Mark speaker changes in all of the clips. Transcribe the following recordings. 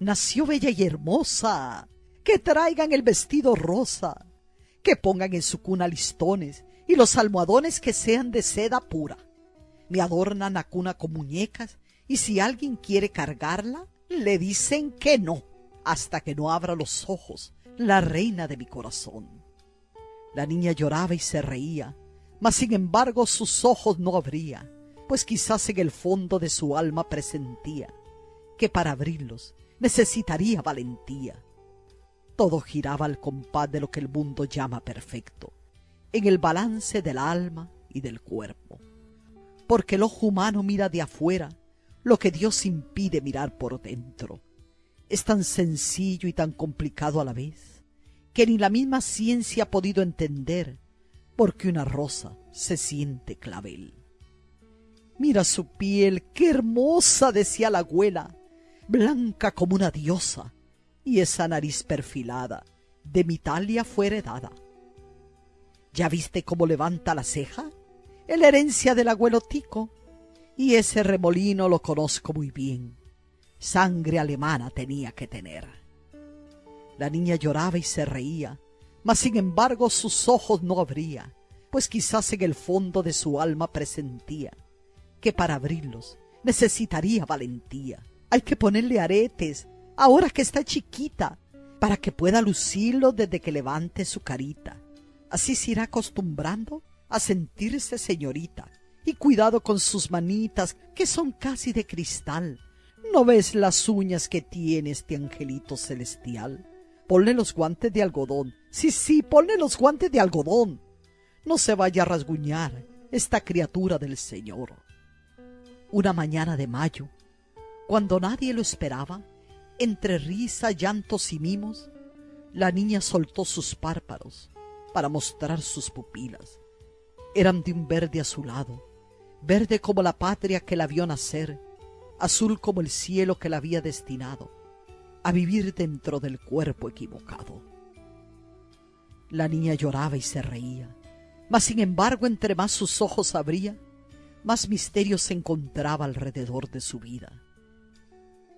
Speaker 1: nació bella y hermosa, que traigan el vestido rosa, que pongan en su cuna listones y los almohadones que sean de seda pura. Me adornan la cuna con muñecas y si alguien quiere cargarla, le dicen que no, hasta que no abra los ojos la reina de mi corazón. La niña lloraba y se reía, mas sin embargo sus ojos no abría, pues quizás en el fondo de su alma presentía que para abrirlos necesitaría valentía. Todo giraba al compás de lo que el mundo llama perfecto, en el balance del alma y del cuerpo. Porque el ojo humano mira de afuera lo que Dios impide mirar por dentro. Es tan sencillo y tan complicado a la vez, que ni la misma ciencia ha podido entender por qué una rosa se siente clavel. Mira su piel, qué hermosa, decía la abuela, blanca como una diosa, y esa nariz perfilada de mi talia fue heredada. ¿Ya viste cómo levanta la ceja? Es la herencia del abuelo Tico, y ese remolino lo conozco muy bien. Sangre alemana tenía que tener. La niña lloraba y se reía, mas sin embargo sus ojos no abría, pues quizás en el fondo de su alma presentía que para abrirlos necesitaría valentía hay que ponerle aretes, ahora que está chiquita, para que pueda lucirlo desde que levante su carita. Así se irá acostumbrando a sentirse señorita. Y cuidado con sus manitas, que son casi de cristal. ¿No ves las uñas que tiene este angelito celestial? Ponle los guantes de algodón. Sí, sí, ponle los guantes de algodón. No se vaya a rasguñar esta criatura del Señor. Una mañana de mayo, cuando nadie lo esperaba, entre risa, llantos y mimos, la niña soltó sus párpados para mostrar sus pupilas. Eran de un verde azulado, verde como la patria que la vio nacer, azul como el cielo que la había destinado a vivir dentro del cuerpo equivocado. La niña lloraba y se reía, mas sin embargo entre más sus ojos abría, más misterio se encontraba alrededor de su vida.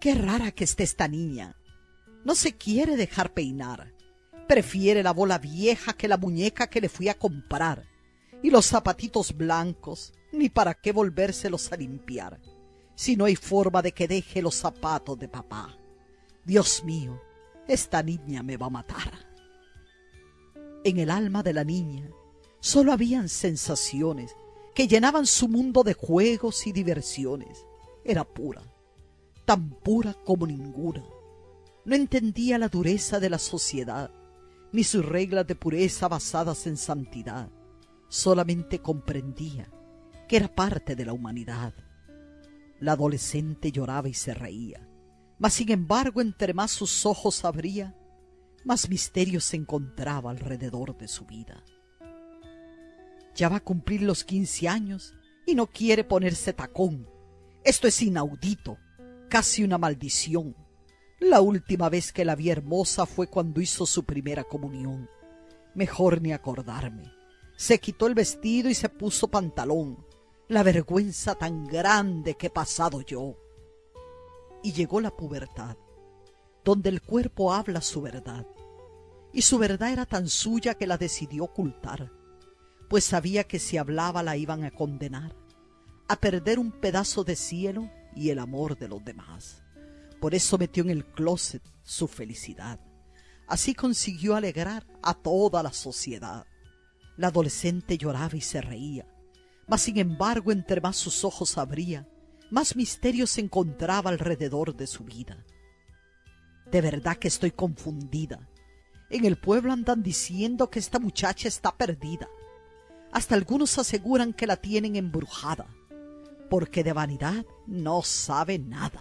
Speaker 1: Qué rara que esté esta niña. No se quiere dejar peinar. Prefiere la bola vieja que la muñeca que le fui a comprar. Y los zapatitos blancos, ni para qué volvérselos a limpiar, si no hay forma de que deje los zapatos de papá. Dios mío, esta niña me va a matar. En el alma de la niña solo habían sensaciones que llenaban su mundo de juegos y diversiones. Era pura, tan pura como ninguna. No entendía la dureza de la sociedad, ni sus reglas de pureza basadas en santidad. Solamente comprendía que era parte de la humanidad. La adolescente lloraba y se reía, mas sin embargo entre más sus ojos abría, más misterio se encontraba alrededor de su vida. Ya va a cumplir los quince años y no quiere ponerse tacón. Esto es inaudito casi una maldición. La última vez que la vi hermosa fue cuando hizo su primera comunión. Mejor ni acordarme. Se quitó el vestido y se puso pantalón. La vergüenza tan grande que he pasado yo. Y llegó la pubertad, donde el cuerpo habla su verdad. Y su verdad era tan suya que la decidió ocultar, pues sabía que si hablaba la iban a condenar, a perder un pedazo de cielo y el amor de los demás. Por eso metió en el closet su felicidad. Así consiguió alegrar a toda la sociedad. La adolescente lloraba y se reía, mas sin embargo entre más sus ojos abría, más misterio se encontraba alrededor de su vida. De verdad que estoy confundida. En el pueblo andan diciendo que esta muchacha está perdida. Hasta algunos aseguran que la tienen embrujada porque de vanidad no sabe nada.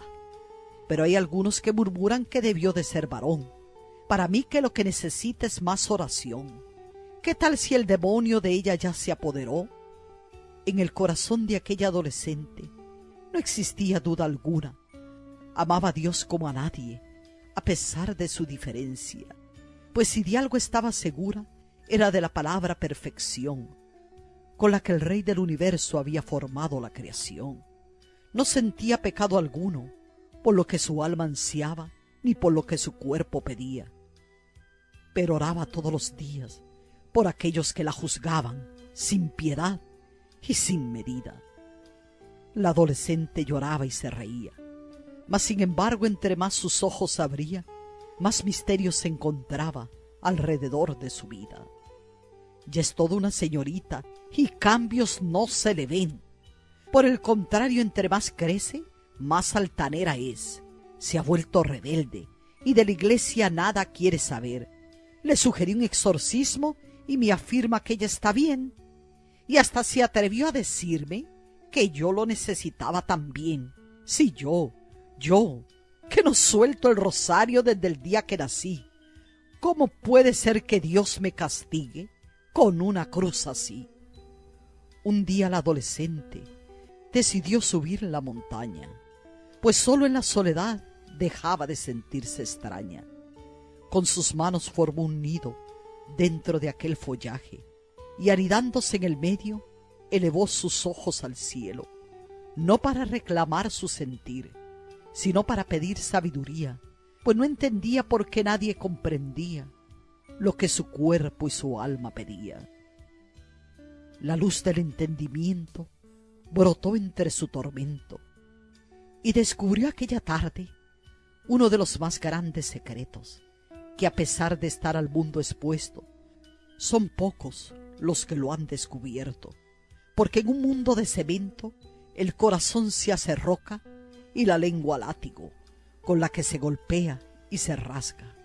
Speaker 1: Pero hay algunos que murmuran que debió de ser varón. Para mí que lo que necesita es más oración. ¿Qué tal si el demonio de ella ya se apoderó? En el corazón de aquella adolescente no existía duda alguna. Amaba a Dios como a nadie, a pesar de su diferencia. Pues si de algo estaba segura, era de la palabra perfección, con la que el Rey del universo había formado la creación. No sentía pecado alguno, por lo que su alma ansiaba ni por lo que su cuerpo pedía. Pero oraba todos los días por aquellos que la juzgaban sin piedad y sin medida. La adolescente lloraba y se reía, mas sin embargo entre más sus ojos abría, más misterios se encontraba alrededor de su vida. Ya es toda una señorita y cambios no se le ven. Por el contrario, entre más crece, más altanera es. Se ha vuelto rebelde y de la iglesia nada quiere saber. Le sugerí un exorcismo y me afirma que ella está bien. Y hasta se atrevió a decirme que yo lo necesitaba también. Si yo, yo, que no suelto el rosario desde el día que nací. ¿Cómo puede ser que Dios me castigue con una cruz así? Un día la adolescente decidió subir la montaña, pues solo en la soledad dejaba de sentirse extraña. Con sus manos formó un nido dentro de aquel follaje y anidándose en el medio elevó sus ojos al cielo, no para reclamar su sentir, sino para pedir sabiduría, pues no entendía por qué nadie comprendía lo que su cuerpo y su alma pedía. La luz del entendimiento brotó entre su tormento y descubrió aquella tarde uno de los más grandes secretos, que a pesar de estar al mundo expuesto, son pocos los que lo han descubierto porque en un mundo de cemento el corazón se hace roca y la lengua látigo, con la que se golpea y se rasga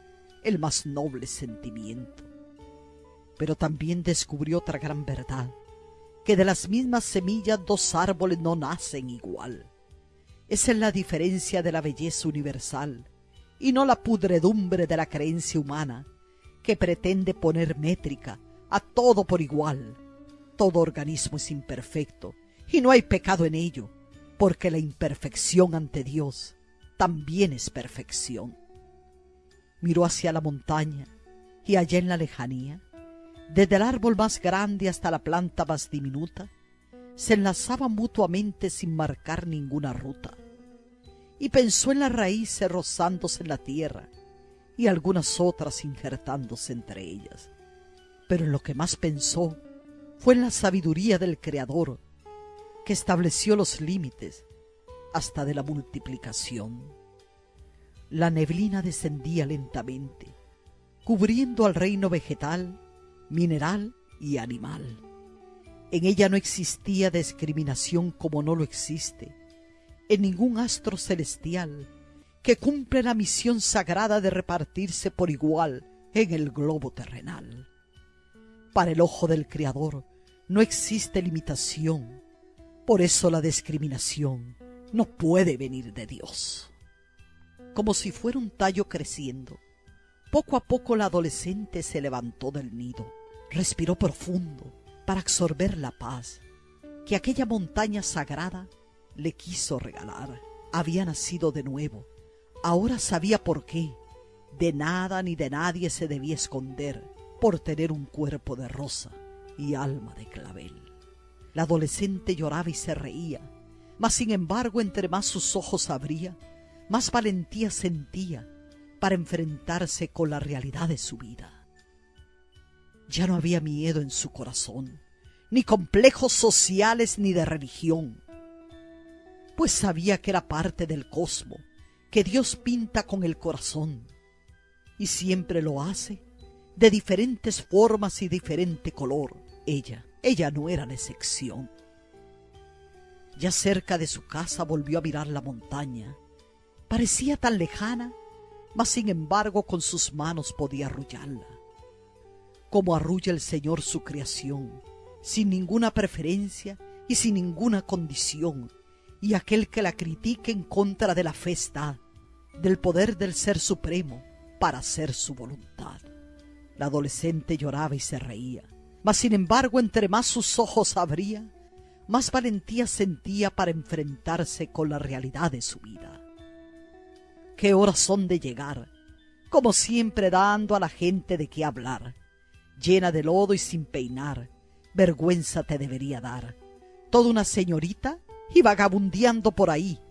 Speaker 1: el más noble sentimiento. Pero también descubrió otra gran verdad, que de las mismas semillas dos árboles no nacen igual. Esa es la diferencia de la belleza universal y no la pudredumbre de la creencia humana que pretende poner métrica a todo por igual todo organismo es imperfecto y no hay pecado en ello, porque la imperfección ante Dios también es perfección. Miró hacia la montaña y allá en la lejanía, desde el árbol más grande hasta la planta más diminuta, se enlazaban mutuamente sin marcar ninguna ruta. Y pensó en las raíces rozándose en la tierra y algunas otras injertándose entre ellas. Pero en lo que más pensó fue en la sabiduría del Creador que estableció los límites hasta de la multiplicación. La neblina descendía lentamente, cubriendo al reino vegetal, mineral y animal. En ella no existía discriminación como no lo existe en ningún astro celestial que cumple la misión sagrada de repartirse por igual en el globo terrenal. Para el ojo del Creador no existe limitación. Por eso la discriminación no puede venir de Dios. Como si fuera un tallo creciendo, poco a poco la adolescente se levantó del nido, respiró profundo para absorber la paz que aquella montaña sagrada le quiso regalar. Había nacido de nuevo, ahora sabía por qué. De nada ni de nadie se debía esconder por tener un cuerpo de rosa y alma de clavel. La adolescente lloraba y se reía, mas sin embargo entre más sus ojos abría, más valentía sentía para enfrentarse con la realidad de su vida. Ya no había miedo en su corazón, ni complejos sociales ni de religión, pues sabía que era parte del cosmo que Dios pinta con el corazón, y siempre lo hace de diferentes formas y diferente color. Ella, ella no era la excepción. Ya cerca de su casa volvió a mirar la montaña. Parecía tan lejana, mas sin embargo con sus manos podía arrullarla. Como arrulla el Señor su creación, sin ninguna preferencia y sin ninguna condición, y aquel que la critique en contra de la fe está, del poder del Ser Supremo, para hacer su voluntad. La adolescente lloraba y se reía, mas sin embargo entre más sus ojos abría, más valentía sentía para enfrentarse con la realidad de su vida. Qué horas son de llegar, como siempre dando a la gente de qué hablar, llena de lodo y sin peinar, vergüenza te debería dar. Toda una señorita y vagabundeando por ahí,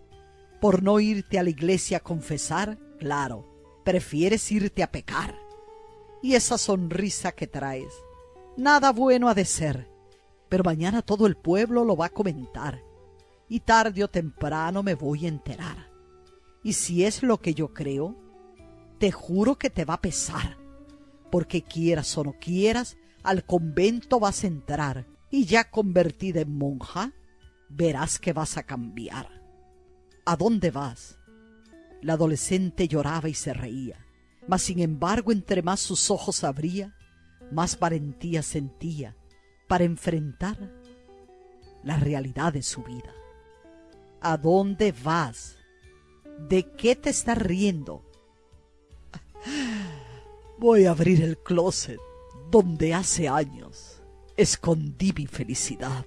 Speaker 1: por no irte a la iglesia a confesar, claro, prefieres irte a pecar. Y esa sonrisa que traes, nada bueno ha de ser, pero mañana todo el pueblo lo va a comentar, y tarde o temprano me voy a enterar. Y si es lo que yo creo, te juro que te va a pesar, porque quieras o no quieras, al convento vas a entrar, y ya convertida en monja, verás que vas a cambiar. ¿A dónde vas? La adolescente lloraba y se reía, mas sin embargo entre más sus ojos abría, más valentía sentía para enfrentar la realidad de su vida. ¿A dónde vas? ¿De qué te estás riendo? Voy a abrir el closet donde hace años escondí mi felicidad.